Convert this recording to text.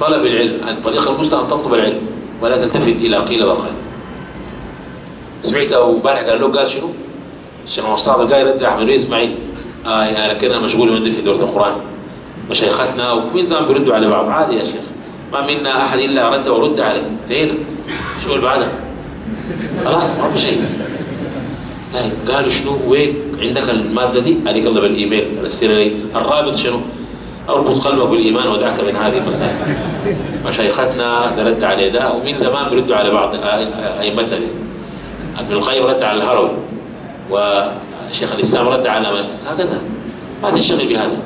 طلب العلم الطريقة المثلى أن تطلب العلم ولا تلتفت إلى قيل وقال سمعت أبو امبارح قال له قال شنو؟ الشيخ مصطفى قال رد أحمد إسماعيل آه أنا كنا مشغول من في دورة القرآن مشايختنا وكل زمان بيردوا على بعض عادي يا شيخ ما منا أحد إلا رد ورد عليه انتهينا شو اللي بعدها؟ خلاص ما في شيء طيب قالوا شنو وين عندك المادة دي؟ هذيك الله بالإيميل السيرة لي الرابط شنو؟ أربط قلبك بالإيمان ودعك من هذه المسائل. مشايختنا ترد على ده ومن زمان بيردوا على بعض أئمتنا دي. ابن القيم رد على الهروي وشيخ الإسلام رد على من؟ هكذا ما تنشغل بهذا.